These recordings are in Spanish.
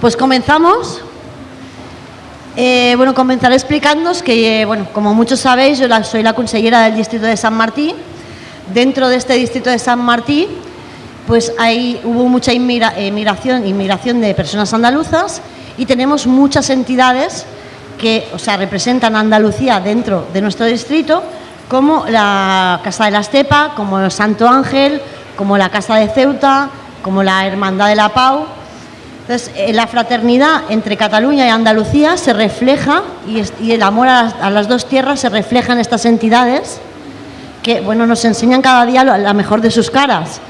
Pues comenzamos. Eh, bueno, comenzaré explicándoos que, eh, bueno, como muchos sabéis, yo soy la consellera del distrito de San Martín. Dentro de este distrito de San Martín, pues ahí hubo mucha inmigración, inmigración de personas andaluzas y tenemos muchas entidades que, o sea, representan a Andalucía dentro de nuestro distrito, como la Casa de la Estepa, como el Santo Ángel, como la Casa de Ceuta, como la Hermandad de la Pau. Entonces, eh, la fraternidad entre Cataluña y Andalucía se refleja y, el amor a las, dos tierras se refleja en estas entidades que bueno, nos enseñan cada día la mejor de sus caras.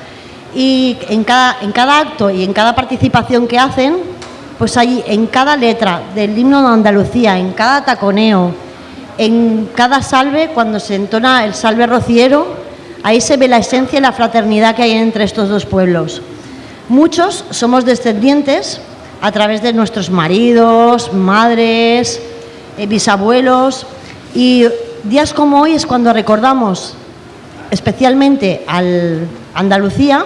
Y en cada, en cada acto y en cada participación que hacen, pues ahí en cada letra del himno de Andalucía, en cada taconeo, en cada salve, cuando se entona el salve rociero, ahí se ve la esencia y la fraternidad que hay entre estos dos pueblos. Muchos somos descendientes a través de nuestros maridos, madres, eh, bisabuelos y días como hoy es cuando recordamos especialmente al Andalucía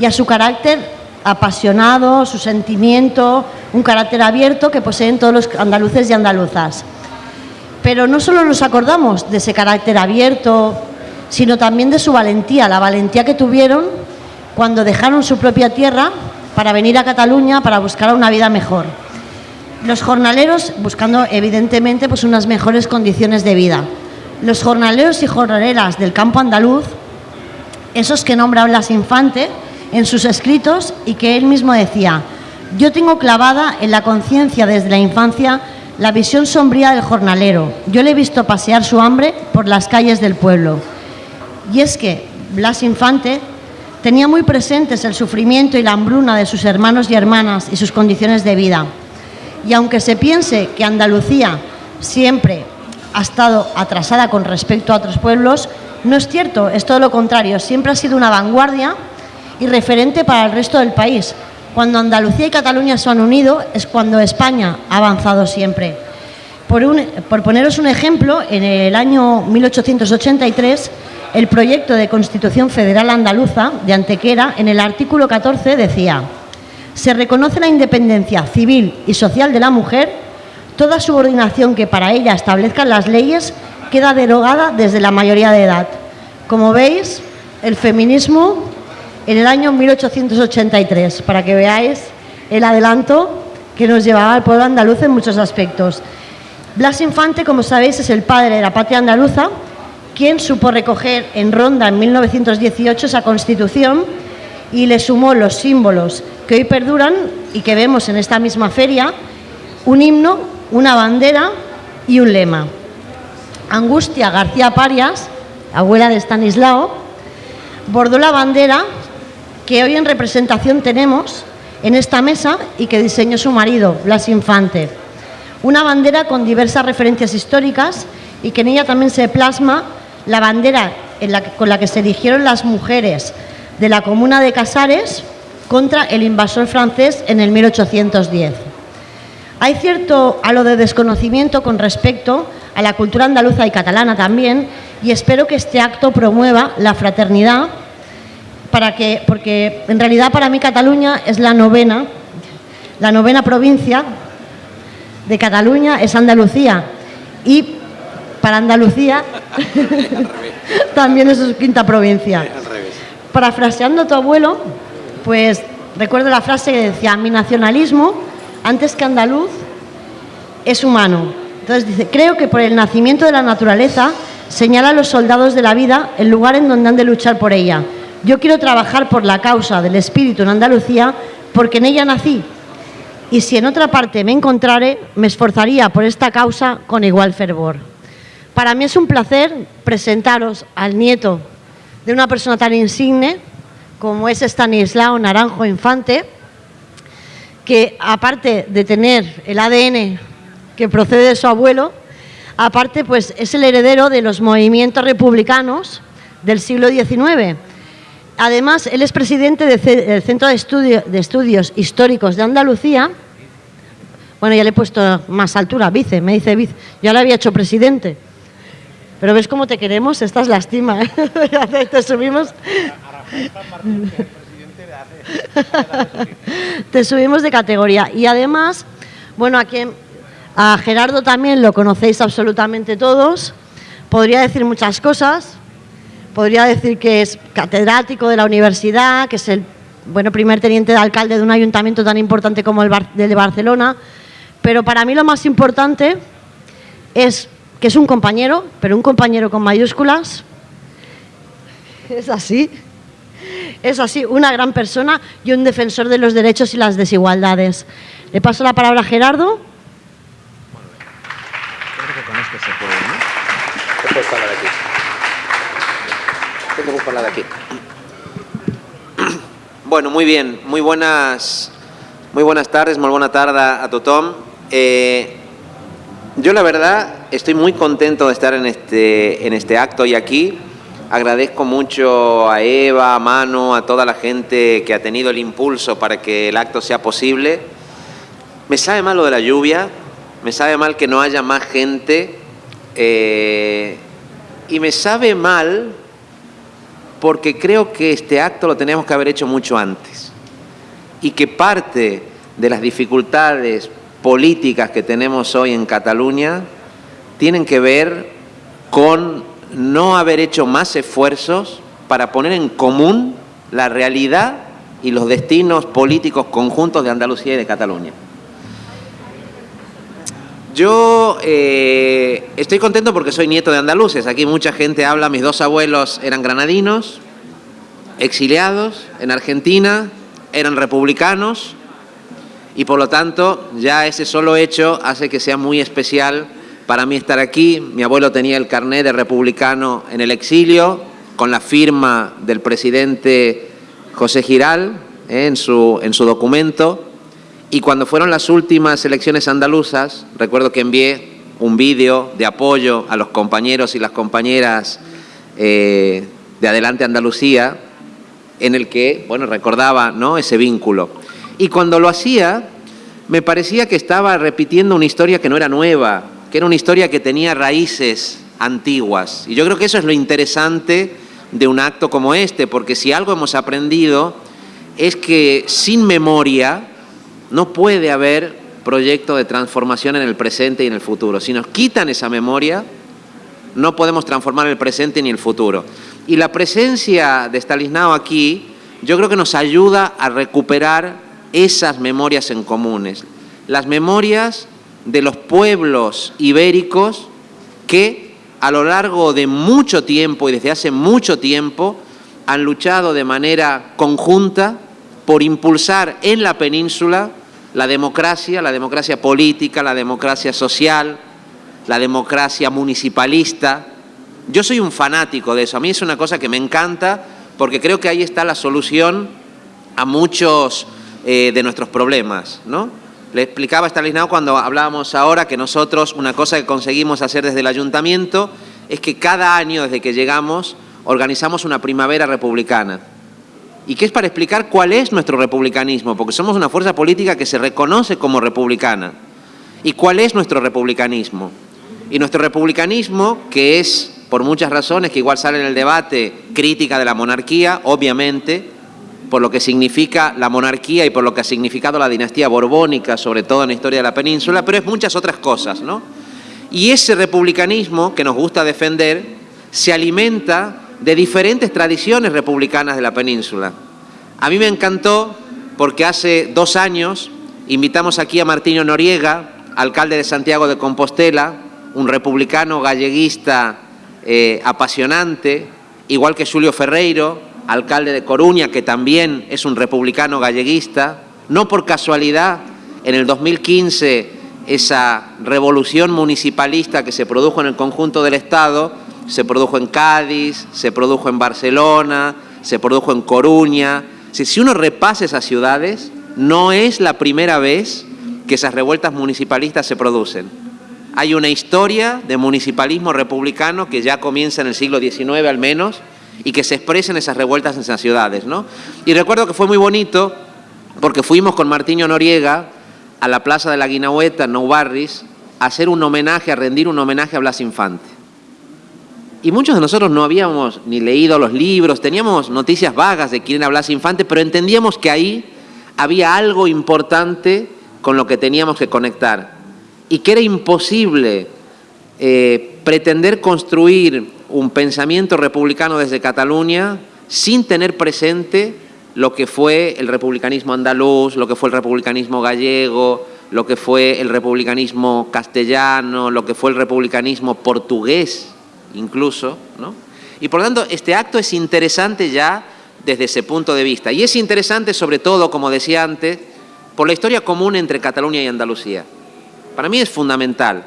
y a su carácter apasionado, su sentimiento, un carácter abierto que poseen todos los andaluces y andaluzas. Pero no solo nos acordamos de ese carácter abierto, sino también de su valentía, la valentía que tuvieron cuando dejaron su propia tierra para venir a Cataluña para buscar una vida mejor. Los jornaleros buscando evidentemente pues unas mejores condiciones de vida. Los jornaleros y jornaleras del campo andaluz, esos que nombra Blas Infante en sus escritos y que él mismo decía, yo tengo clavada en la conciencia desde la infancia la visión sombría del jornalero. Yo le he visto pasear su hambre por las calles del pueblo. Y es que Blas Infante tenía muy presentes el sufrimiento y la hambruna de sus hermanos y hermanas y sus condiciones de vida. Y aunque se piense que Andalucía siempre ha estado atrasada con respecto a otros pueblos, no es cierto, es todo lo contrario, siempre ha sido una vanguardia y referente para el resto del país. Cuando Andalucía y Cataluña se han unido es cuando España ha avanzado siempre. Por, por poneros un ejemplo, en el año 1883 el proyecto de Constitución Federal Andaluza de Antequera, en el artículo 14 decía, se reconoce la independencia civil y social de la mujer, toda subordinación que para ella establezcan las leyes queda derogada desde la mayoría de edad. Como veis, el feminismo en el año 1883, para que veáis el adelanto que nos llevaba al pueblo andaluz en muchos aspectos. Blas Infante, como sabéis, es el padre de la patria andaluza quien supo recoger en Ronda en 1918 esa constitución y le sumó los símbolos que hoy perduran y que vemos en esta misma feria, un himno, una bandera y un lema. Angustia García Parias, abuela de Stanislao, bordó la bandera que hoy en representación tenemos en esta mesa y que diseñó su marido, Blas Infante. Una bandera con diversas referencias históricas y que en ella también se plasma la bandera con la que se erigieron las mujeres de la comuna de Casares contra el invasor francés en el 1810. Hay cierto halo de desconocimiento con respecto a la cultura andaluza y catalana también y espero que este acto promueva la fraternidad para que, porque en realidad para mí Cataluña es la novena, la novena provincia de Cataluña es Andalucía y para Andalucía también es su quinta provincia. Parafraseando a tu abuelo, pues recuerdo la frase que decía, mi nacionalismo, antes que andaluz, es humano. Entonces dice, creo que por el nacimiento de la naturaleza señala a los soldados de la vida el lugar en donde han de luchar por ella. Yo quiero trabajar por la causa del espíritu en Andalucía porque en ella nací. Y si en otra parte me encontrare, me esforzaría por esta causa con igual fervor. Para mí es un placer presentaros al nieto de una persona tan insigne como es Stanislao Naranjo Infante, que aparte de tener el ADN que procede de su abuelo, aparte pues es el heredero de los movimientos republicanos del siglo XIX. Además, él es presidente del Centro de, de Estudios Históricos de Andalucía. Bueno, ya le he puesto más altura, vice, me dice vice. Yo le había hecho presidente. Pero ves cómo te queremos, estás lástima. ¿eh? te subimos. Te subimos de categoría. Y además, bueno, a, a Gerardo también lo conocéis absolutamente todos. Podría decir muchas cosas. Podría decir que es catedrático de la universidad, que es el bueno, primer teniente de alcalde de un ayuntamiento tan importante como el de Barcelona. Pero para mí lo más importante es que es un compañero, pero un compañero con mayúsculas. Es así. Es así, una gran persona y un defensor de los derechos y las desigualdades. Le paso la palabra a Gerardo. Bueno, muy bien, muy buenas, muy buenas tardes, muy buena tarde a tothom. Eh, yo la verdad estoy muy contento de estar en este, en este acto y aquí. Agradezco mucho a Eva, a Manu, a toda la gente que ha tenido el impulso para que el acto sea posible. Me sabe mal lo de la lluvia, me sabe mal que no haya más gente eh, y me sabe mal porque creo que este acto lo tenemos que haber hecho mucho antes y que parte de las dificultades políticas que tenemos hoy en Cataluña tienen que ver con no haber hecho más esfuerzos para poner en común la realidad y los destinos políticos conjuntos de Andalucía y de Cataluña. Yo eh, estoy contento porque soy nieto de andaluces. Aquí mucha gente habla, mis dos abuelos eran granadinos, exiliados en Argentina, eran republicanos y por lo tanto ya ese solo hecho hace que sea muy especial para mí estar aquí. Mi abuelo tenía el carnet de republicano en el exilio, con la firma del presidente José Giral eh, en, su, en su documento. Y cuando fueron las últimas elecciones andaluzas, recuerdo que envié un vídeo de apoyo a los compañeros y las compañeras eh, de Adelante Andalucía, en el que bueno, recordaba ¿no? ese vínculo. Y cuando lo hacía, me parecía que estaba repitiendo una historia que no era nueva, que era una historia que tenía raíces antiguas. Y yo creo que eso es lo interesante de un acto como este, porque si algo hemos aprendido es que sin memoria no puede haber proyecto de transformación en el presente y en el futuro. Si nos quitan esa memoria, no podemos transformar el presente ni el futuro. Y la presencia de Stalisnao aquí, yo creo que nos ayuda a recuperar esas memorias en comunes. Las memorias de los pueblos ibéricos que a lo largo de mucho tiempo y desde hace mucho tiempo han luchado de manera conjunta por impulsar en la península la democracia, la democracia política, la democracia social, la democracia municipalista. Yo soy un fanático de eso, a mí es una cosa que me encanta porque creo que ahí está la solución a muchos eh, de nuestros problemas, ¿no? Le explicaba a Stalisnao cuando hablábamos ahora que nosotros, una cosa que conseguimos hacer desde el ayuntamiento es que cada año desde que llegamos organizamos una primavera republicana. ¿Y qué es para explicar cuál es nuestro republicanismo? Porque somos una fuerza política que se reconoce como republicana. ¿Y cuál es nuestro republicanismo? Y nuestro republicanismo, que es, por muchas razones que igual sale en el debate, crítica de la monarquía, obviamente, por lo que significa la monarquía y por lo que ha significado la dinastía borbónica, sobre todo en la historia de la península, pero es muchas otras cosas, ¿no? Y ese republicanismo que nos gusta defender se alimenta de diferentes tradiciones republicanas de la península. A mí me encantó porque hace dos años invitamos aquí a Martino Noriega, alcalde de Santiago de Compostela, un republicano galleguista eh, apasionante, igual que Julio Ferreiro, alcalde de Coruña, que también es un republicano galleguista. No por casualidad, en el 2015, esa revolución municipalista que se produjo en el conjunto del Estado, se produjo en Cádiz, se produjo en Barcelona, se produjo en Coruña. Si uno repasa esas ciudades, no es la primera vez que esas revueltas municipalistas se producen. Hay una historia de municipalismo republicano que ya comienza en el siglo XIX al menos, y que se expresen esas revueltas en esas ciudades. ¿no? Y recuerdo que fue muy bonito porque fuimos con Martiño Noriega a la Plaza de la Guinahueta, en Barris, a hacer un homenaje, a rendir un homenaje a Blas Infante. y muchos de nosotros no habíamos ni leído los libros, teníamos noticias vagas de quién hablase Infante, pero entendíamos que ahí había algo importante con lo que teníamos que conectar y que era imposible eh, pretender construir un pensamiento republicano desde Cataluña sin tener presente lo que fue el republicanismo andaluz, lo que fue el republicanismo gallego, lo que fue el republicanismo castellano, lo que fue el republicanismo portugués incluso, ¿no? Y por lo tanto, este acto es interesante ya desde ese punto de vista. Y es interesante sobre todo, como decía antes, por la historia común entre Cataluña y Andalucía. Para mí es fundamental.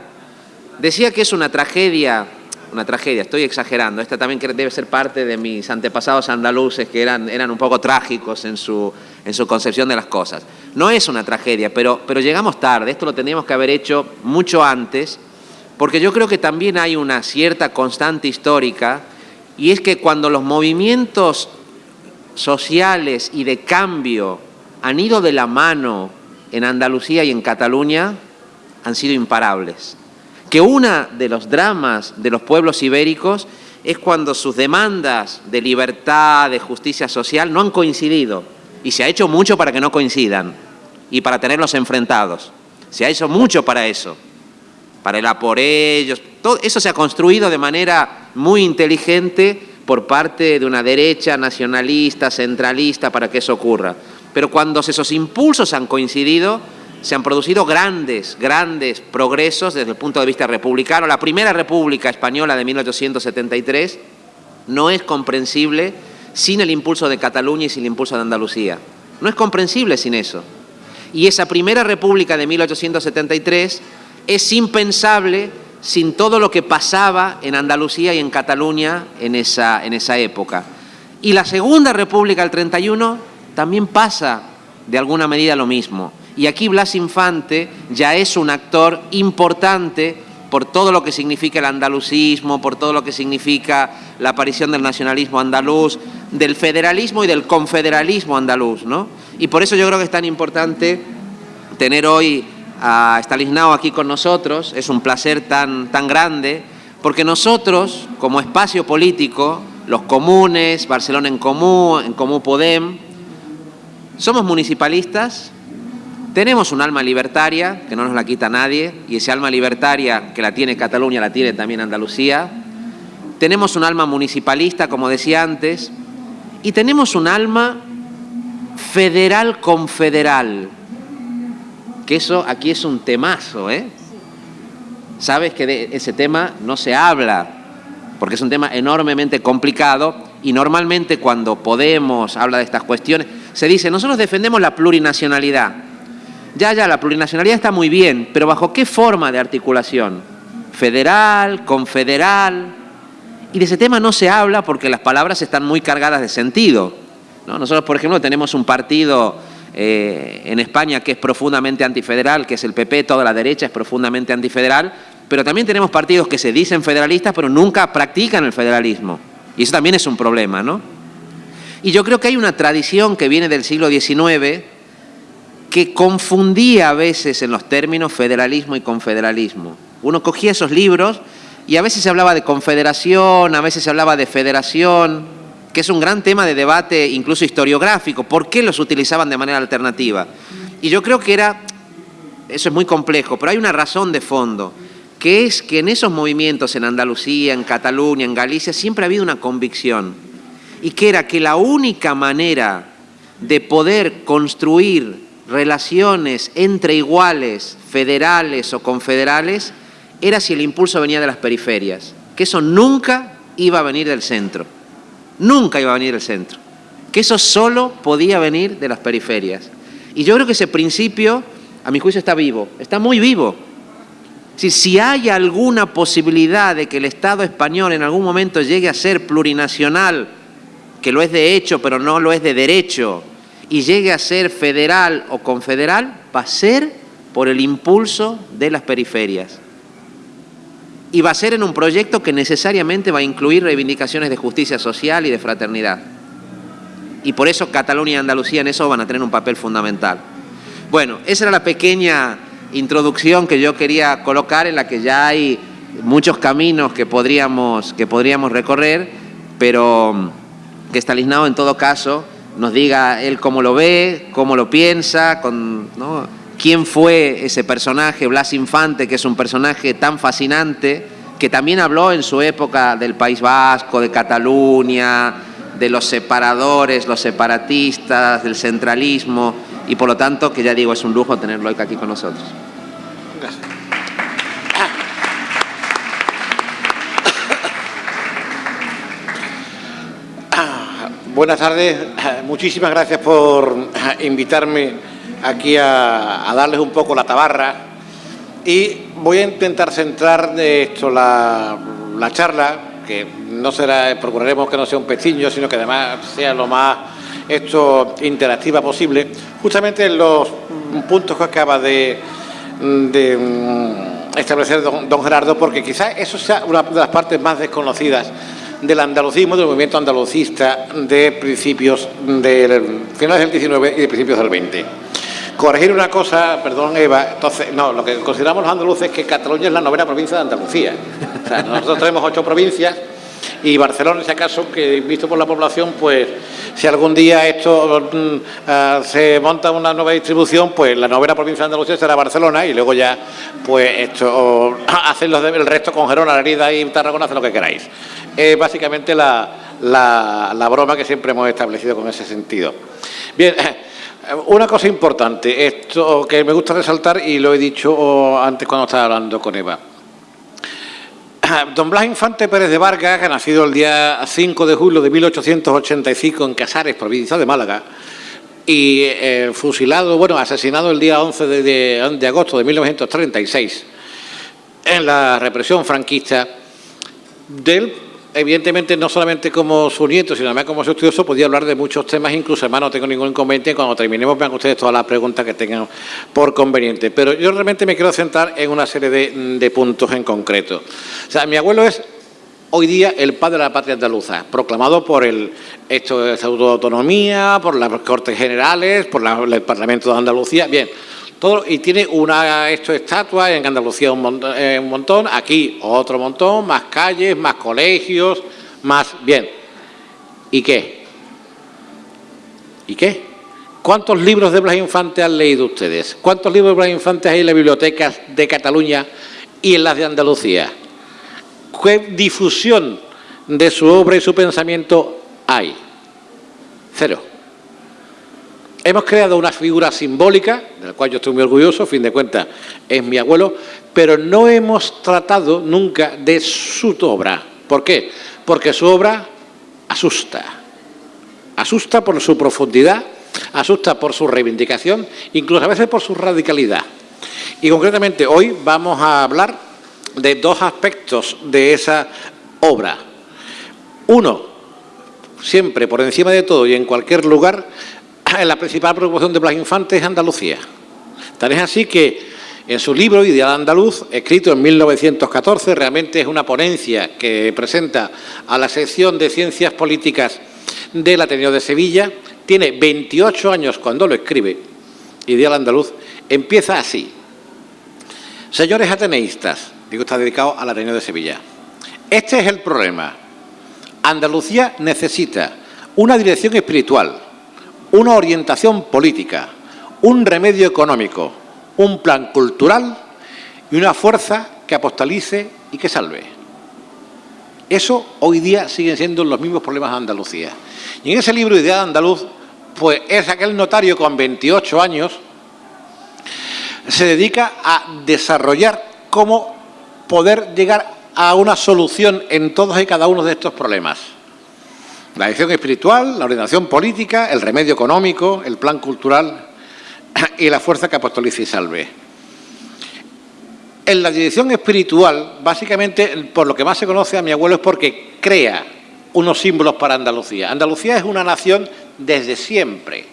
Decía que es una tragedia, una tragedia, estoy exagerando, esta también debe ser parte de mis antepasados andaluces que eran, eran un poco trágicos en su, en su concepción de las cosas. No es una tragedia, pero, pero llegamos tarde, esto lo tendríamos que haber hecho mucho antes porque yo creo que también hay una cierta constante histórica y es que cuando los movimientos sociales y de cambio han ido de la mano en Andalucía y en Cataluña, han sido imparables. Que uno de los dramas de los pueblos ibéricos es cuando sus demandas de libertad, de justicia social, no han coincidido. Y se ha hecho mucho para que no coincidan y para tenerlos enfrentados. Se ha hecho mucho para eso para el ellos. Todo eso se ha construido de manera muy inteligente por parte de una derecha nacionalista, centralista, para que eso ocurra. Pero cuando esos impulsos han coincidido, se han producido grandes, grandes progresos desde el punto de vista republicano. La primera república española de 1873 no es comprensible sin el impulso de Cataluña y sin el impulso de Andalucía. No es comprensible sin eso. Y esa primera república de 1873 es impensable sin todo lo que pasaba en Andalucía y en Cataluña en esa, en esa época. Y la Segunda República del 31 también pasa de alguna medida lo mismo. Y aquí Blas Infante ya es un actor importante por todo lo que significa el andalucismo, por todo lo que significa la aparición del nacionalismo andaluz, del federalismo y del confederalismo andaluz. ¿no? Y por eso yo creo que es tan importante tener hoy a Stalislao aquí con nosotros, es un placer tan, tan grande, porque nosotros, como espacio político, los comunes, Barcelona en Común, en Común Podem, somos municipalistas, tenemos un alma libertaria, que no nos la quita nadie, y ese alma libertaria que la tiene Cataluña, la tiene también Andalucía, tenemos un alma municipalista, como decía antes, y tenemos un alma federal confederal, que eso aquí es un temazo, ¿eh? Sabes que de ese tema no se habla, porque es un tema enormemente complicado y normalmente cuando Podemos habla de estas cuestiones, se dice, nosotros defendemos la plurinacionalidad. Ya, ya, la plurinacionalidad está muy bien, pero ¿bajo qué forma de articulación? ¿Federal? ¿Confederal? Y de ese tema no se habla porque las palabras están muy cargadas de sentido. ¿no? Nosotros, por ejemplo, tenemos un partido eh, en España que es profundamente antifederal, que es el PP, toda la derecha es profundamente antifederal, pero también tenemos partidos que se dicen federalistas pero nunca practican el federalismo. Y eso también es un problema, ¿no? Y yo creo que hay una tradición que viene del siglo XIX que confundía a veces en los términos federalismo y confederalismo. Uno cogía esos libros y a veces se hablaba de confederación, a veces se hablaba de federación, que es un gran tema de debate incluso historiográfico, ¿por qué los utilizaban de manera alternativa? Y yo creo que era, eso es muy complejo, pero hay una razón de fondo, que es que en esos movimientos en Andalucía, en Cataluña, en Galicia, siempre ha habido una convicción, y que era que la única manera de poder construir relaciones entre iguales, federales o confederales, era si el impulso venía de las periferias, que eso nunca iba a venir del centro nunca iba a venir el centro, que eso solo podía venir de las periferias. Y yo creo que ese principio, a mi juicio, está vivo, está muy vivo. Si, si hay alguna posibilidad de que el Estado español en algún momento llegue a ser plurinacional, que lo es de hecho, pero no lo es de derecho, y llegue a ser federal o confederal, va a ser por el impulso de las periferias y va a ser en un proyecto que necesariamente va a incluir reivindicaciones de justicia social y de fraternidad. Y por eso Cataluña y Andalucía en eso van a tener un papel fundamental. Bueno, esa era la pequeña introducción que yo quería colocar en la que ya hay muchos caminos que podríamos, que podríamos recorrer, pero que Stalislao en todo caso nos diga él cómo lo ve, cómo lo piensa, con, quién fue ese personaje, Blas Infante, que es un personaje tan fascinante, que también habló en su época del País Vasco, de Cataluña, de los separadores, los separatistas, del centralismo, y por lo tanto, que ya digo, es un lujo tenerlo aquí con nosotros. Gracias. Buenas tardes, muchísimas gracias por invitarme aquí a, darles un poco la tabarra. Y voy a intentar centrar de esto la, charla, que no será, procuraremos que no sea un pestiño, sino que además sea lo más esto interactiva posible, justamente en los puntos que acaba de, mm, establecer don, don Gerardo, porque quizás eso sea una de las partes más desconocidas del andalucismo, del movimiento andalucista de principios del finales del 19 y de principios del 20. Corregir una cosa, perdón Eva, entonces, no, lo que consideramos los andaluces es que Cataluña es la novena provincia de Andalucía. O sea, nosotros tenemos ocho provincias y Barcelona, si acaso, que visto por la población, pues si algún día esto mm, ah, se monta una nueva distribución, pues la novena provincia de Andalucía será Barcelona y luego ya, pues esto, hacen el resto con Gerona, Herida y Tarragona, hacen lo que queráis. Es básicamente la, la, broma que siempre hemos establecido con ese sentido. Bien, una cosa importante, esto que me gusta resaltar y lo he dicho antes cuando estaba hablando con Eva. Don Blas Infante Pérez de Vargas, que nacido el día 5 de julio de 1885 en Casares, provincia de Málaga, y eh, fusilado, bueno, asesinado el día 11 de, de agosto de 1936 en la represión franquista del evidentemente, no solamente como su nieto, sino también como su estudioso, podía hablar de muchos temas, incluso, hermano, no tengo ningún inconveniente. Cuando terminemos, vean ustedes todas las preguntas que tengan por conveniente. Pero yo realmente me quiero centrar en una serie de, puntos en concreto. O sea, mi abuelo es hoy día el padre de la patria andaluza, proclamado por el Estatuto de Autonomía, por las Cortes Generales, por el Parlamento de Andalucía. Bien, y tiene una esto estatua en Andalucía eh, un montón, aquí otro montón, más calles, más colegios, más... Bien, ¿y qué? ¿Y qué? ¿Cuántos libros de Blas Infante han leído ustedes? ¿Cuántos libros de Blas Infante hay en las bibliotecas de Cataluña y en las de Andalucía? ¿Qué difusión de su obra y su pensamiento hay? Cero. Hemos creado una figura simbólica, de la cual yo estoy muy orgulloso, a fin de cuentas es mi abuelo, pero no hemos tratado nunca de su obra. ¿Por qué? Porque su obra asusta. Asusta por su profundidad, asusta por su reivindicación, incluso a veces por su radicalidad. Y concretamente hoy vamos a hablar de dos aspectos de esa obra. Uno, siempre por encima de todo y en cualquier lugar, la principal preocupación de Blas Infante es Andalucía. Tal es así que en su libro Ideal Andaluz, escrito en 1914, realmente es una ponencia que presenta a la sección de Ciencias Políticas del Ateneo de Sevilla, tiene 28 años cuando lo escribe, Ideal Andaluz, empieza así. Señores ateneístas, digo, está dedicado al Ateneo de Sevilla. Este es el problema. Andalucía necesita una dirección espiritual, una orientación política, un remedio económico, un plan cultural y una fuerza que apostalice y que salve. Eso hoy día siguen siendo los mismos problemas de Andalucía. Y en ese libro Idea de Andaluz, pues es aquel notario con 28 años, se dedica a desarrollar cómo poder llegar a una solución en todos y cada uno de estos problemas. La dirección espiritual, la ordenación política, el remedio económico, el plan cultural y la fuerza que apostoliza y salve. En la dirección espiritual, básicamente, por lo que más se conoce a mi abuelo es porque crea unos símbolos para Andalucía. Andalucía es una nación desde siempre.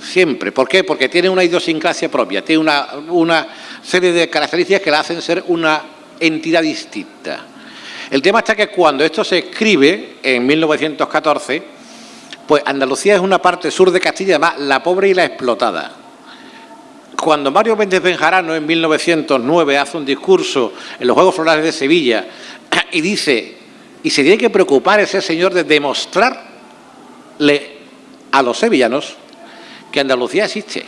Siempre. ¿Por qué? Porque tiene una idiosincrasia propia, tiene una serie de características que la hacen ser una entidad distinta. El tema está que cuando esto se escribe, en 1914, pues Andalucía es una parte sur de Castilla, además la pobre y la explotada. cuando Mario Méndez Benjarano en 1909 hace un discurso en los Juegos Florales de Sevilla y dice, y se tiene que preocupar ese señor de demostrarle a los sevillanos que Andalucía existe.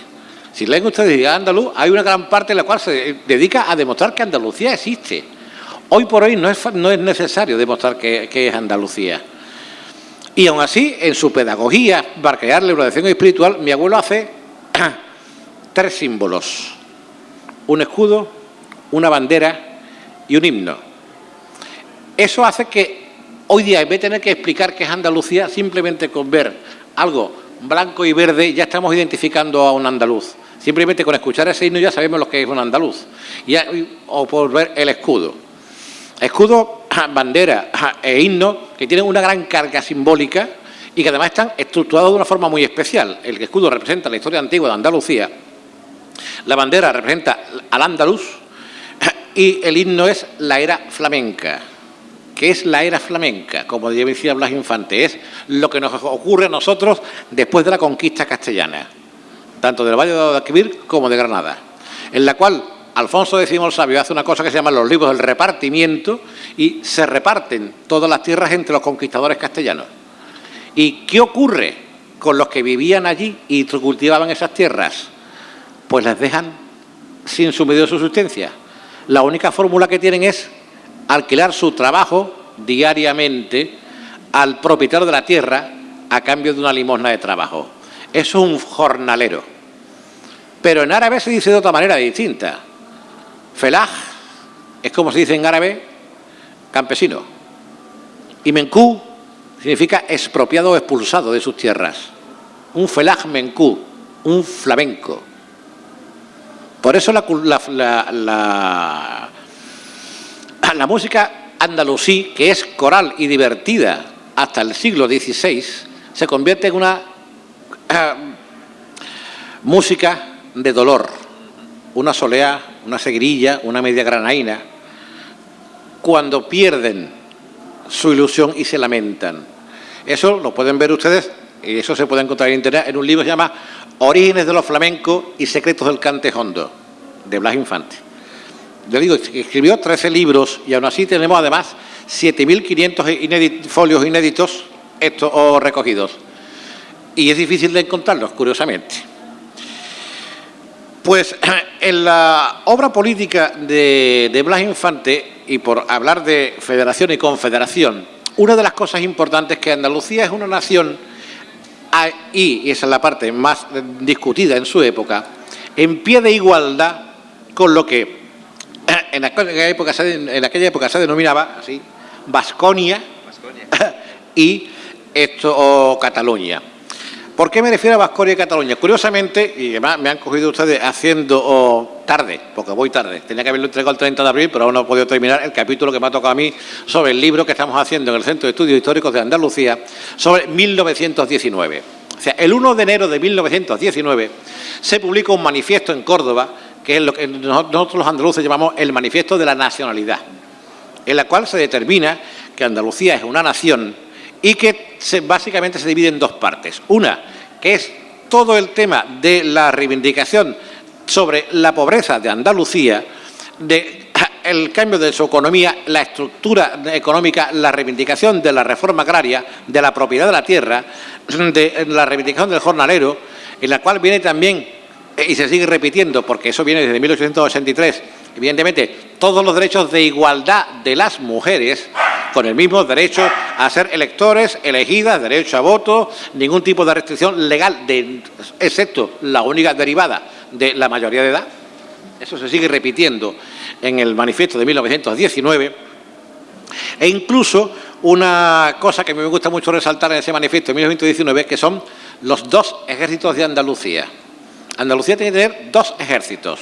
Si leen ustedes a andaluz, hay una gran parte en la cual se dedica a demostrar que Andalucía existe. Hoy por hoy no es, necesario demostrar que, es Andalucía. Y aún así, en su pedagogía, para crear la educación espiritual, mi abuelo hace tres símbolos. Un escudo, una bandera y un himno. Eso hace que hoy día, en vez de tener que explicar qué es Andalucía, simplemente con ver algo blanco y verde ya estamos identificando a un andaluz. Simplemente con escuchar ese himno ya sabemos lo que es un andaluz. o por ver el escudo. Escudo, bandera e himno que tienen una gran carga simbólica y que además están estructurados de una forma muy especial. El escudo representa la historia antigua de Andalucía, la bandera representa al andaluz y el himno es la era flamenca. ¿Qué es la era flamenca? Como decía Blas Infante, es lo que nos ocurre a nosotros después de la conquista castellana, tanto del Valle de Guadalquivir como de Granada, en la cual Alfonso X el Sabio hace una cosa que se llama los libros del repartimiento y se reparten todas las tierras entre los conquistadores castellanos. ¿Y qué ocurre con los que vivían allí y cultivaban esas tierras? Pues las dejan sin su medio de subsistencia. La única fórmula que tienen es alquilar su trabajo diariamente al propietario de la tierra a cambio de una limosna de trabajo. Es un jornalero. Pero en árabe se dice de otra manera distinta. Felah es como se dice en árabe, campesino. Y menkú significa expropiado o expulsado de sus tierras. Un felah menkú, un flamenco. Por eso la, la, la, música andalusí, que es coral y divertida hasta el siglo XVI, se convierte en una música de dolor, una soleá, una seguirilla, una media granaína, cuando pierden su ilusión y se lamentan. Eso lo pueden ver ustedes, y eso se puede encontrar en internet, en un libro que se llama Orígenes de los flamencos y secretos del cante hondo, de Blas Infante. Yo digo, escribió 13 libros y aún así tenemos además 7.500 folios inéditos estos, o recogidos. Y es difícil de encontrarlos, curiosamente. Pues en la obra política de, de Blas Infante, y por hablar de federación y confederación, una de las cosas importantes es que Andalucía es una nación, y esa es la parte más discutida en su época, en pie de igualdad con lo que en aquella época se, en aquella época se denominaba así, Vasconia y esto, o Cataluña. ¿Por qué me refiero a Vasconia y Cataluña? Curiosamente, y además me han cogido ustedes haciendo tarde, porque voy tarde, tenía que haberlo entregado el 30 de abril, pero aún no he podido terminar el capítulo que me ha tocado a mí sobre el libro que estamos haciendo en el Centro de Estudios Históricos de Andalucía sobre 1919. O sea, el 1 de enero de 1919 se publica un manifiesto en Córdoba, que es lo que nosotros los andaluces llamamos el manifiesto de la nacionalidad, en la cual se determina que Andalucía es una nación y que básicamente se divide en dos partes. Una, que es todo el tema de la reivindicación sobre la pobreza de Andalucía, de el cambio de su economía, la estructura económica, la reivindicación de la reforma agraria, de la propiedad de la tierra, de la reivindicación del jornalero, en la cual viene también, y se sigue repitiendo, porque eso viene desde 1883, evidentemente, todos los derechos de igualdad de las mujeres, con el mismo derecho a ser electores, elegidas, derecho a voto, ningún tipo de restricción legal, excepto la única derivada de la mayoría de edad. Eso se sigue repitiendo en el manifiesto de 1919. E incluso una cosa que me gusta mucho resaltar en ese manifiesto de 1919, que son los dos ejércitos de Andalucía. Andalucía tiene que tener dos ejércitos.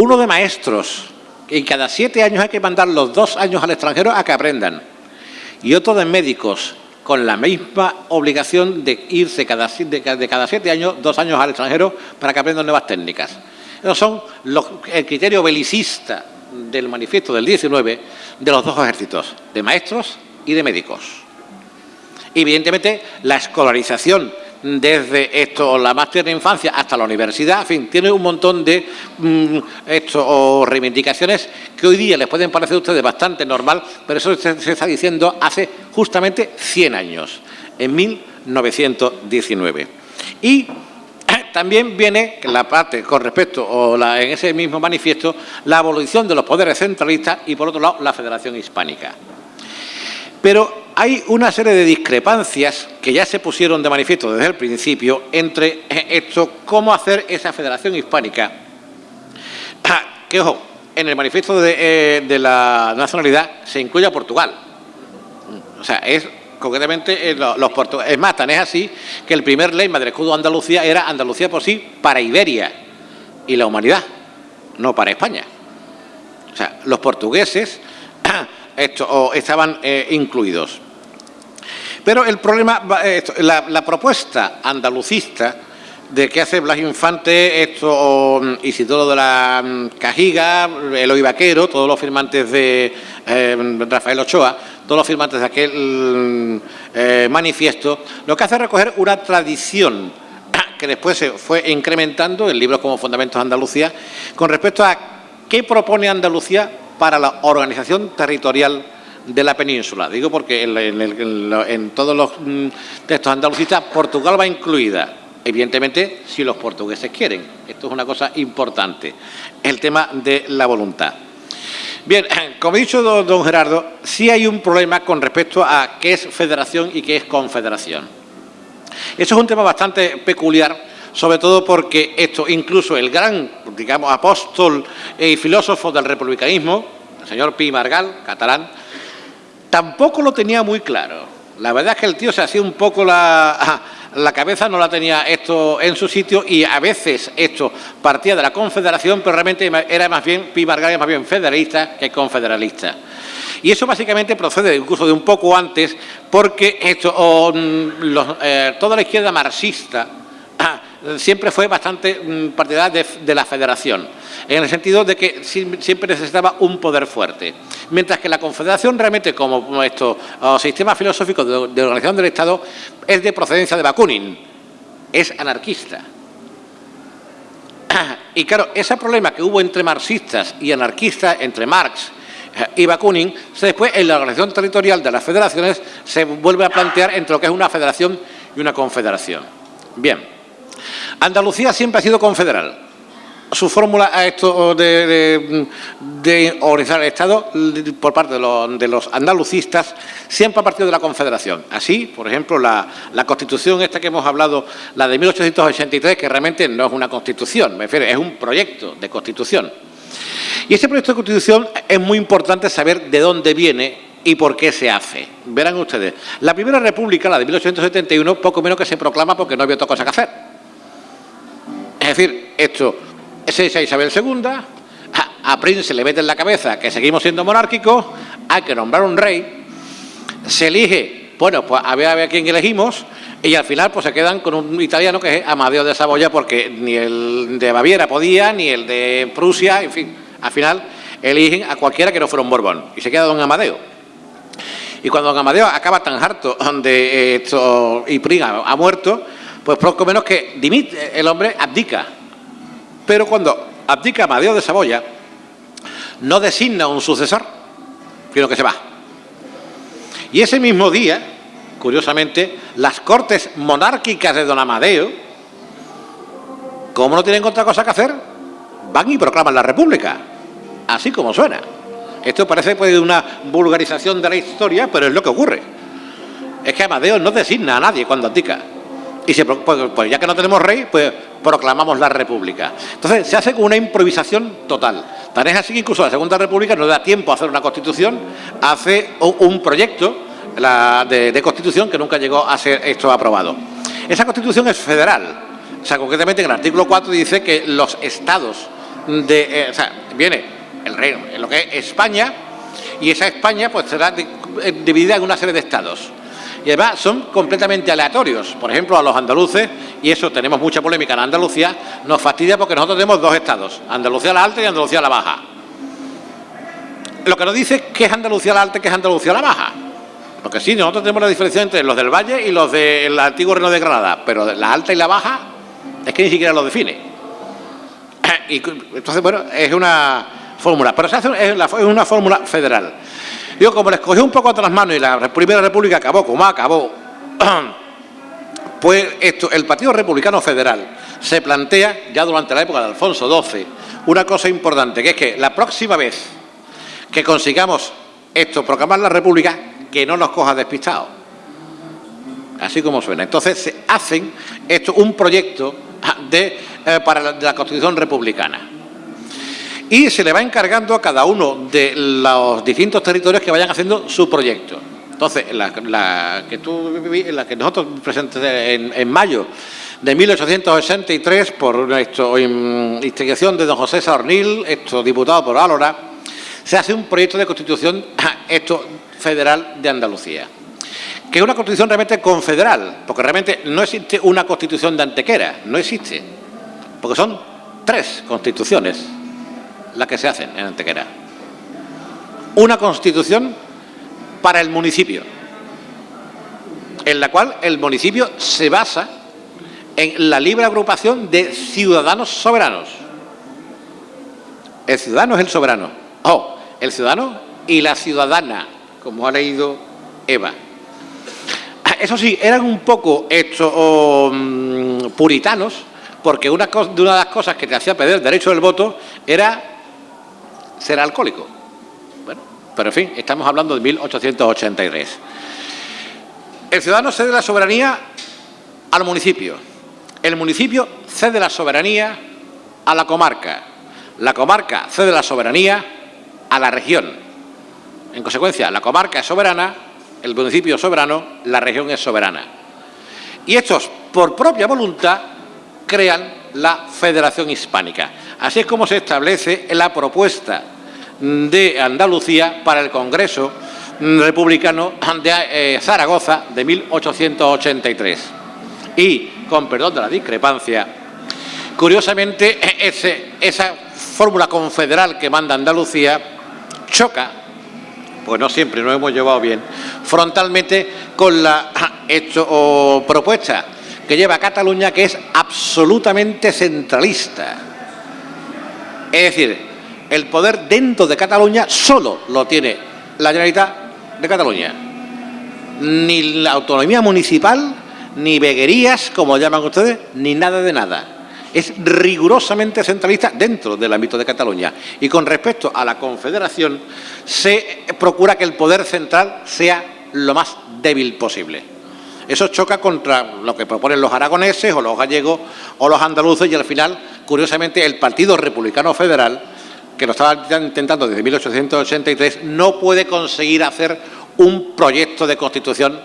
Uno de maestros, y cada siete años hay que mandar los dos años al extranjero a que aprendan. Y otro de médicos, con la misma obligación de irse cada, de cada siete años, dos años al extranjero, para que aprendan nuevas técnicas. Esos son el criterio belicista del manifiesto del 19 de los dos ejércitos, de maestros y de médicos. Evidentemente, la escolarización desde esto, la más tierna infancia hasta la universidad, en fin, tiene un montón de mm, o reivindicaciones que hoy día les pueden parecer a ustedes bastante normal, pero eso se, está diciendo hace justamente 100 años, en 1919. Y también viene la parte con respecto, o en ese mismo manifiesto, la abolición de los poderes centralistas y, por otro lado, la Federación Hispánica. Pero hay una serie de discrepancias que ya se pusieron de manifiesto desde el principio entre esto, cómo hacer esa federación hispánica. Que, ojo, en el manifiesto de, eh, de la nacionalidad se incluye a Portugal. O sea, es concretamente eh, los portugueses. Es más, tan es así que el primer lema del escudo Andalucía era Andalucía por sí para Iberia y la humanidad, no para España. O sea, los portugueses esto, estaban eh, incluidos. Pero el problema, la, propuesta andalucista de que hace Blas Infante, esto, mm, Isidoro de la mm, Cajiga, Eloy Vaquero, todos los firmantes de eh, Rafael Ochoa, todos los firmantes de aquel mm, eh, manifiesto, lo que hace es recoger una tradición que después se fue incrementando en libros como Fundamentos Andalucía, con respecto a qué propone Andalucía para la organización territorial de la península. Digo porque en, todos los mm, textos andalucistas Portugal va incluida. Evidentemente, si los portugueses quieren. Esto es una cosa importante. El tema de la voluntad. Bien, como he dicho don, Gerardo, sí hay un problema con respecto a qué es federación y qué es confederación. Eso es un tema bastante peculiar, sobre todo porque esto, incluso el gran, digamos, apóstol y filósofo del republicanismo, el señor Pi Margal, catalán, tampoco lo tenía muy claro. La verdad es que el tío se hacía un poco la, la cabeza, no la tenía esto en su sitio y a veces esto partía de la confederación, pero realmente era más bien, Pi más bien federalista que confederalista. Y eso básicamente procede incluso de un poco antes, porque esto, mm, eh, toda la izquierda marxista siempre fue bastante mm, partidaria de, la federación, en el sentido de que siempre necesitaba un poder fuerte. Mientras que la confederación realmente, como esto, sistema filosófico de, de organización del Estado, es de procedencia de Bakunin, es anarquista. Y claro, ese problema que hubo entre marxistas y anarquistas, entre Marx eh, y Bakunin, después en la organización territorial de las federaciones se vuelve a plantear entre lo que es una federación y una confederación. Bien. Andalucía siempre ha sido confederal. Su fórmula a esto de, organizar el Estado por parte de los, andalucistas siempre ha partido de la Confederación. Así, por ejemplo, la, Constitución esta que hemos hablado, la de 1883, que realmente no es una Constitución, me refiero, es un proyecto de Constitución. Y ese proyecto de Constitución es muy importante saber de dónde viene y por qué se hace. Verán ustedes, la Primera República, la de 1871, poco menos que se proclama porque no había otra cosa que hacer. Es decir, esto es esa Isabel II, a, Prince se le mete en la cabeza que seguimos siendo monárquicos, hay que nombrar un rey, se elige, bueno, pues a ver a, ver quién elegimos, y al final pues se quedan con un italiano que es Amadeo de Saboya, porque ni el de Baviera podía, ni el de Prusia, en fin, al final eligen a cualquiera que no fuera un Borbón, y se queda don Amadeo. Y cuando don Amadeo acaba tan harto de esto, y Prince ha muerto, pues poco menos que dimite, el hombre abdica. Pero cuando abdica Amadeo de Saboya, no designa un sucesor, sino que se va. Y ese mismo día, curiosamente, las cortes monárquicas de don Amadeo, como no tienen otra cosa que hacer, van y proclaman la república, así como suena. Esto parece pues, una vulgarización de la historia, pero es lo que ocurre. Es que Amadeo no designa a nadie cuando abdica y se, pues, pues, ya que no tenemos rey, pues proclamamos la república. Entonces se hace con una improvisación total. Tan es así que incluso la Segunda República no da tiempo a hacer una constitución, hace un proyecto de, constitución que nunca llegó a ser esto aprobado. Esa constitución es federal. O sea, concretamente en el artículo 4 dice que los estados de... Eh, o sea, viene el reino, en lo que es España, y esa España pues será eh, dividida en una serie de estados y además son completamente aleatorios. Por ejemplo, a los andaluces, y eso tenemos mucha polémica en Andalucía, nos fastidia porque nosotros tenemos dos estados, Andalucía la alta y Andalucía la baja. Lo que nos dice es qué es Andalucía la alta y qué es Andalucía la baja. Porque sí, nosotros tenemos la diferencia entre los del Valle y los del antiguo Reino de Granada, pero la alta y la baja es que ni siquiera lo define. Entonces, bueno, es una fórmula, pero es, una fórmula federal. Yo, como les cogió un poco a las manos y la Primera República acabó como acabó, pues esto, el Partido Republicano Federal se plantea, ya durante la época de Alfonso XII, una cosa importante, que es que la próxima vez que consigamos esto, proclamar la República, que no nos coja despistados. Así como suena. Entonces se hacen esto un proyecto de, eh, para la, Constitución republicana. Y se le va encargando a cada uno de los distintos territorios que vayan haciendo su proyecto. Entonces, la, que, tú, la que nosotros presentamos en, en mayo de 1883 por esto, instigación de don José Saornil, esto diputado por Álora, se hace un proyecto de constitución esto federal de Andalucía. Que es una constitución realmente confederal, porque realmente no existe una constitución de Antequera, no existe, porque son tres constituciones las que se hacen en Antequera. Una constitución para el municipio, en la cual el municipio se basa en la libre agrupación de ciudadanos soberanos. El ciudadano es el soberano. Oh, el ciudadano y la ciudadana, como ha leído Eva. Eso sí, eran un poco estos mm, puritanos, porque una, de una de las cosas que te hacía perder el derecho del voto era ser alcohólico. Bueno, pero en fin, estamos hablando de 1883. El ciudadano cede la soberanía al municipio. El municipio cede la soberanía a la comarca. La comarca cede la soberanía a la región. En consecuencia, la comarca es soberana, el municipio es soberano, la región es soberana. Y estos, por propia voluntad, crean la Federación Hispánica. Así es como se establece la propuesta de Andalucía para el Congreso Republicano de eh, Zaragoza de 1883. Y, con perdón de la discrepancia, curiosamente esa fórmula confederal que manda Andalucía choca pues no siempre nos hemos llevado bien, frontalmente con la propuesta que lleva Cataluña, que es absolutamente centralista. Es decir, el poder dentro de Cataluña solo lo tiene la Generalitat de Cataluña. Ni la autonomía municipal, ni veguerías, como llaman ustedes, ni nada de nada es rigurosamente centralista dentro del ámbito de Cataluña. Y con respecto a la Confederación, se procura que el poder central sea lo más débil posible. Eso choca contra lo que proponen los aragoneses o los gallegos o los andaluces y al final, curiosamente, el Partido Republicano Federal, que lo estaba intentando desde 1883, no puede conseguir hacer un proyecto de constitución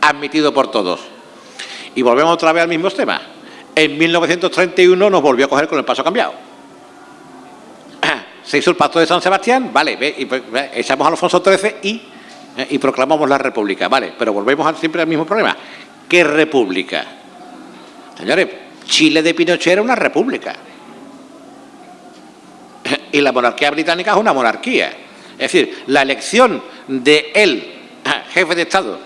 admitido por todos. Y volvemos otra vez al mismo tema en 1931 nos volvió a coger con el paso cambiado. Se hizo el pacto de San Sebastián, vale, pues, echamos a Alfonso XIII y, eh, y proclamamos la república, vale, pero volvemos siempre al mismo problema. ¿Qué república? Señores, Chile de Pinochet era una república. Y la monarquía británica es una monarquía. Es decir, la elección de él, jefe de Estado,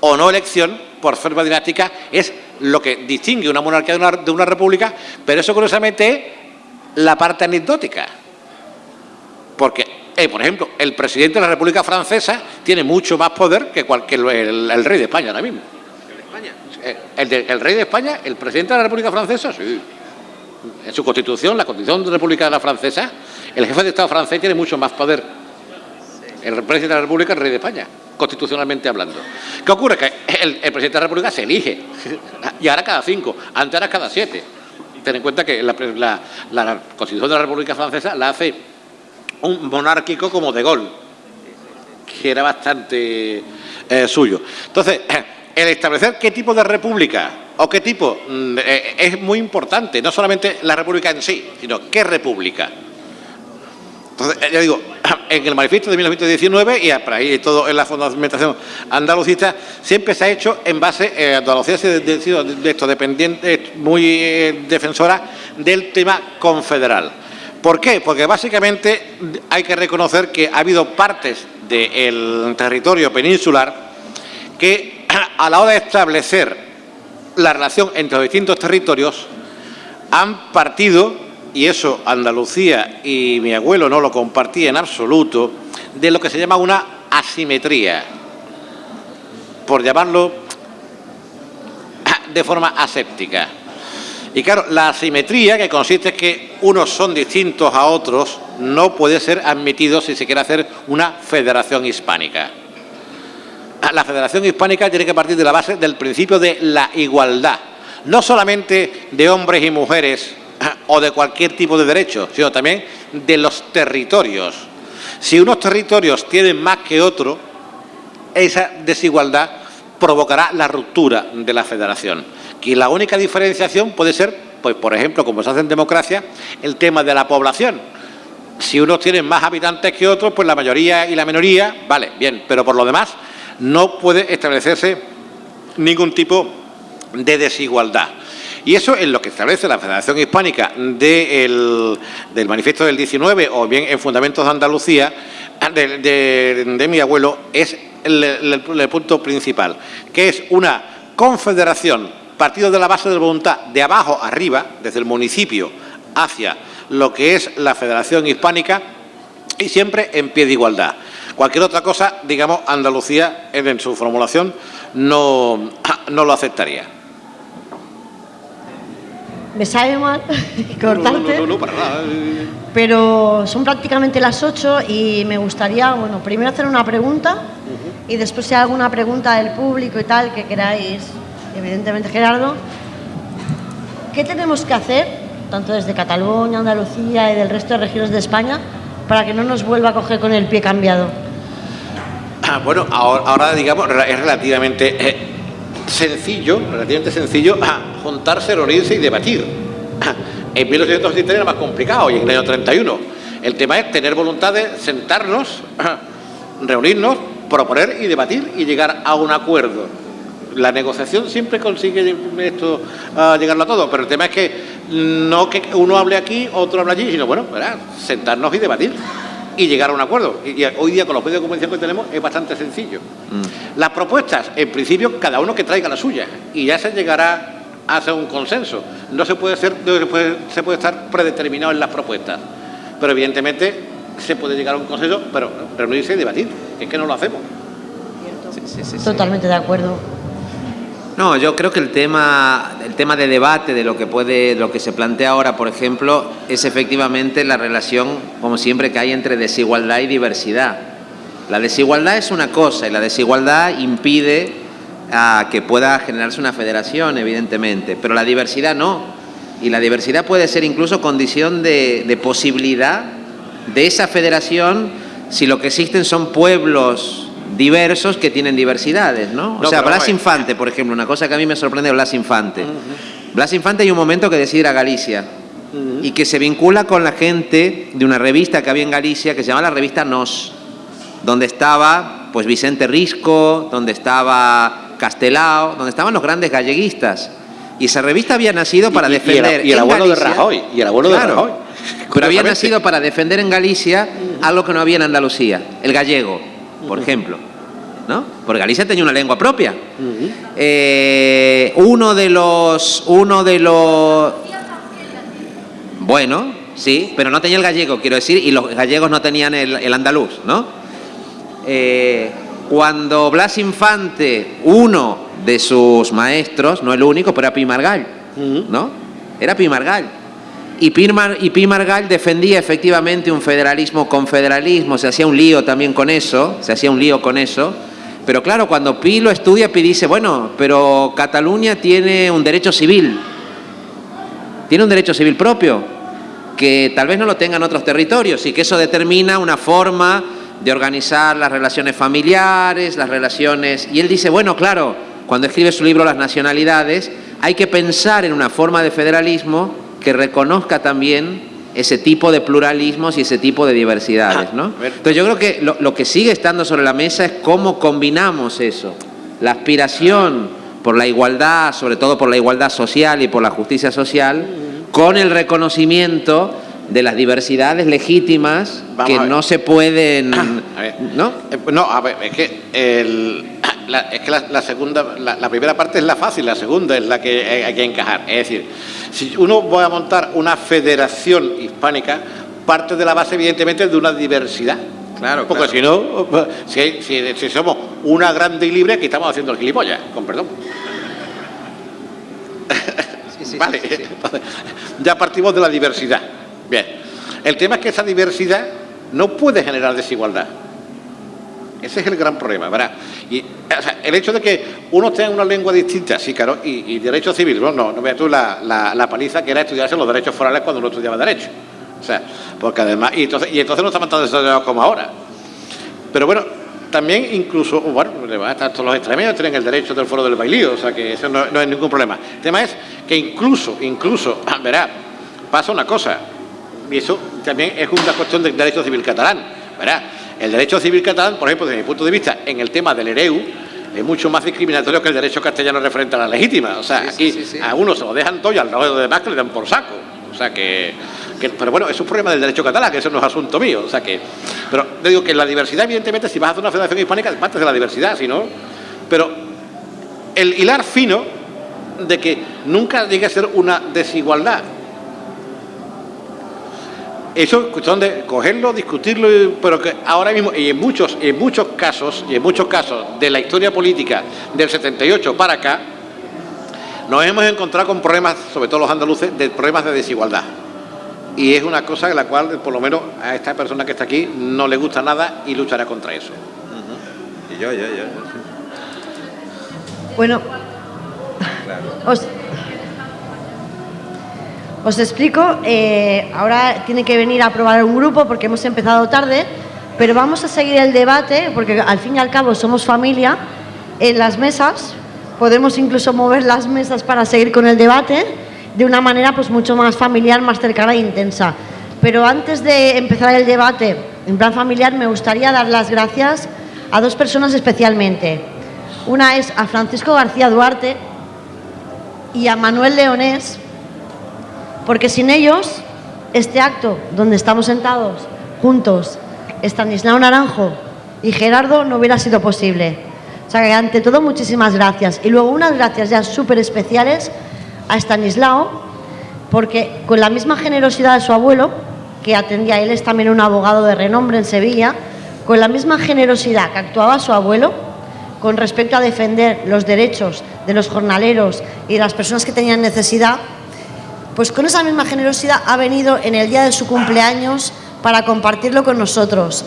o no elección, por forma dinástica, es lo que distingue una monarquía de una, república, pero eso curiosamente es la parte anecdótica. Porque, eh, por ejemplo, el presidente de la República Francesa tiene mucho más poder que el, rey de España ahora mismo. Eh, ¿El, el, rey de España, el presidente de la República Francesa, sí. En su constitución, la constitución de la República de la Francesa, el jefe de Estado francés tiene mucho más poder. El presidente de la República, el rey de España constitucionalmente hablando. ¿Qué ocurre? Que el, presidente de la República se elige, y ahora cada cinco, antes era cada siete. Ten en cuenta que la, Constitución de la República Francesa la hace un monárquico como De Gaulle, que era bastante eh, suyo. Entonces, el establecer qué tipo de república o qué tipo mm, eh, es muy importante, no solamente la república en sí, sino qué república. Entonces, eh, ya digo, en el manifiesto de 1919 y para ahí todo en la fundamentación andalucista, siempre se ha hecho en base, eh, Andalucía ha de esto dependiente, muy defensora del tema confederal. ¿Por qué? Porque básicamente hay que reconocer que ha habido partes del territorio peninsular que a la hora de establecer la relación entre los distintos territorios han partido, y eso Andalucía y mi abuelo no lo compartía en absoluto, de lo que se llama una asimetría, por llamarlo de forma aséptica. Y claro, la asimetría, que consiste en que unos son distintos a otros, no puede ser admitido si se quiere hacer una federación hispánica. La federación hispánica tiene que partir de la base del principio de la igualdad, no solamente de hombres y mujeres o de cualquier tipo de derecho, sino también de los territorios. Si unos territorios tienen más que otros, esa desigualdad provocará la ruptura de la federación. Y la única diferenciación puede ser, pues por ejemplo, como se hace en democracia, el tema de la población. Si unos tienen más habitantes que otros, pues la mayoría y la minoría, vale, bien, pero por lo demás no puede establecerse ningún tipo de desigualdad. Y eso es lo que establece la Federación Hispánica del Manifiesto del 19 o bien en Fundamentos de Andalucía, de, mi abuelo, es el, punto principal, que es una confederación, partido de la base de voluntad de abajo arriba, desde el municipio hacia lo que es la Federación Hispánica y siempre en pie de igualdad. Cualquier otra cosa, digamos, Andalucía en su formulación no, no lo aceptaría. Me sabe mal cortarte. No, no, para nada. Pero son prácticamente las 8 y me gustaría, bueno, primero hacer una pregunta y después si hay alguna pregunta del público y tal que queráis, evidentemente Gerardo, ¿qué tenemos que hacer, tanto desde Cataluña, Andalucía y del resto de regiones de España, para que no nos vuelva a coger con el pie cambiado? Ah, bueno, ahora, digamos, es relativamente eh, sencillo, relativamente sencillo juntarse, reunirse y debatir. En 1863 era más complicado y en el año 31. El tema es tener voluntad de sentarnos, reunirnos, proponer y debatir y llegar a un acuerdo. La negociación siempre consigue esto, llegarlo a todo, pero el tema es que no que uno hable aquí, otro hable allí, sino bueno, sentarnos y debatir y llegar a un acuerdo. Y, hoy día con los medios de comunicación que tenemos es bastante sencillo. Mm. Las propuestas, en principio, cada uno que traiga la suya y ya se llegará a hacer un consenso. No se puede, ser, se puede, se puede estar predeterminado en las propuestas, pero evidentemente se puede llegar a un consenso, pero reunirse y debatir, es que no lo hacemos. Totalmente de acuerdo. No, yo creo que el tema, el tema de debate de lo que puede, lo que se plantea ahora, por ejemplo, es efectivamente la relación, como siempre, que hay entre desigualdad y diversidad. La desigualdad es una cosa y la desigualdad impide a que pueda generarse una federación, evidentemente, pero la diversidad no. Y la diversidad puede ser incluso condición de posibilidad de esa federación si lo que existen son pueblos diversos que tienen diversidades, ¿no? o sea, Blas Infante, por ejemplo, una cosa que a mí me sorprende de Blas Infante. Blas Infante hay un momento que decide ir a Galicia y que se vincula con la gente de una revista que había en Galicia que se llama la revista Nos, donde estaba pues Vicente Risco, donde estaba Castelao, donde estaban los grandes galleguistas. Y esa revista había nacido para defender. Y el, abuelo de Rajoy. Y el abuelo de Rajoy. Pero había nacido para defender en Galicia algo que no había en Andalucía, el gallego, por ejemplo. ¿No? Porque Galicia tenía una lengua propia. Eh, uno de los. Uno de los. Bueno, sí, pero no tenía el gallego, quiero decir, y los gallegos no tenían el, andaluz, ¿no? Eh, cuando Blas Infante, uno de sus maestros, no el único, pero era Pimargall, ¿no? Era Pimargall. Y, Pirmar, y Pi Margall defendía efectivamente un federalismo con federalismo, se hacía un lío también con eso, se hacía un lío con eso. Pero claro, cuando Pi lo estudia, Pi dice, bueno, pero Cataluña tiene un derecho civil, tiene un derecho civil propio, que tal vez no lo tengan otros territorios y que eso determina una forma de organizar las relaciones familiares, las relaciones... Y él dice, bueno, claro, cuando escribe su libro Las nacionalidades, hay que pensar en una forma de federalismo que reconozca también ese tipo de pluralismos y ese tipo de diversidades. ¿no? Entonces yo creo que lo, que sigue estando sobre la mesa es cómo combinamos eso, la aspiración por la igualdad, sobre todo por la igualdad social y por la justicia social, con el reconocimiento de las diversidades legítimas que no se pueden... ¿no? Eh, no, a ver, es que el, es que la, segunda, la, primera parte es la fácil, la segunda es la que hay que encajar. Es decir, si uno va a montar una federación hispánica, parte de la base, evidentemente, de una diversidad. Claro, Porque si no, si, si, somos una grande y libre, aquí estamos haciendo el gilipollas, con perdón. vale, ya partimos de la diversidad. Bien, el tema es que esa diversidad no puede generar desigualdad. Ese es el gran problema, ¿verdad? Y, el hecho de que uno tenga una lengua distinta, sí, claro, y, derecho civil, no, no, veas tú la, la, paliza que era estudiarse los derechos forales cuando uno estudiaba derecho. O sea, porque además, y entonces, y entonces no estamos tan desarrollados como ahora. Pero bueno, también incluso, bueno, todos los extremeños tienen el derecho del foro del bailío, o sea que eso no, no es ningún problema. El tema es que incluso, incluso, verá, pasa una cosa, y eso también es una cuestión del derecho civil catalán, verá, el derecho civil catalán, por ejemplo, desde mi punto de vista, en el tema del EREU, es mucho más discriminatorio que el derecho castellano referente a la legítima. O sea, aquí a uno se lo dejan todo y al lado de demás que le dan por saco. O sea que, Pero bueno, es un problema del derecho catalán, que eso no es asunto mío. O sea que... Pero te digo que la diversidad, evidentemente, si vas a hacer una federación hispánica, parte de la diversidad, si no... Pero el hilar fino de que nunca llegue a ser una desigualdad eso es cuestión de cogerlo, discutirlo, pero que ahora mismo, y en muchos, en muchos casos, y en muchos casos de la historia política del 78 para acá, nos hemos encontrado con problemas, sobre todo los andaluces, de problemas de desigualdad. Y es una cosa en la cual, por lo menos, a esta persona que está aquí no le gusta nada y luchará contra eso. Y yo, yo, yo. Bueno, os explico, eh, ahora tiene que venir a aprobar un grupo porque hemos empezado tarde, pero vamos a seguir el debate porque al fin y al cabo somos familia en las mesas, podemos incluso mover las mesas para seguir con el debate de una manera pues mucho más familiar, más cercana e intensa. Pero antes de empezar el debate en plan familiar me gustaría dar las gracias a dos personas especialmente. Una es a Francisco García Duarte y a Manuel Leonés, porque sin ellos, este acto donde estamos sentados juntos, Estanislao Naranjo y Gerardo, no hubiera sido posible. O sea que ante todo, muchísimas gracias. Y luego unas gracias ya súper especiales a Estanislao, porque con la misma generosidad de su abuelo, que atendía, él es también un abogado de renombre en Sevilla, con la misma generosidad que actuaba su abuelo con respecto a defender los derechos de los jornaleros y de las personas que tenían necesidad, pues con esa misma generosidad ha venido en el día de su cumpleaños para compartirlo con nosotros.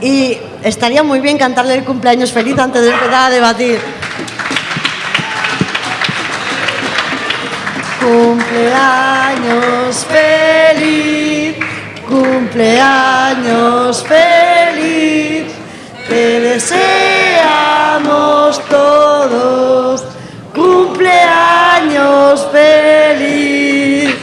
Y estaría muy bien cantarle el cumpleaños feliz antes de empezar a debatir. Cumpleaños feliz, cumpleaños feliz, te deseamos todos, cumpleaños feliz.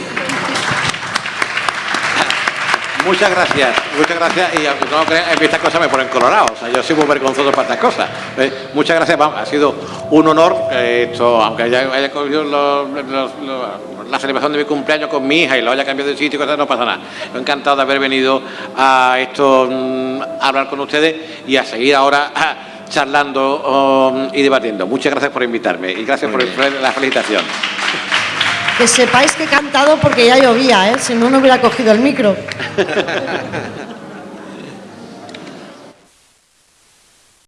Muchas gracias, muchas gracias. Y aunque no crean, estas cosas me ponen colorado. O sea, yo soy muy vergonzoso para estas cosas. ¿eh? muchas gracias, ha sido un honor, esto, aunque haya, haya cogido la celebración de mi cumpleaños con mi hija y lo haya cambiado de sitio, cosas, no pasa nada. Estoy encantado de haber venido a esto, mm, a hablar con ustedes y a seguir ahora charlando um, y debatiendo. Muchas gracias por invitarme y gracias por la felicitación. Que sepáis que he cantado porque ya llovía, ¿eh? si no, no hubiera cogido el micro.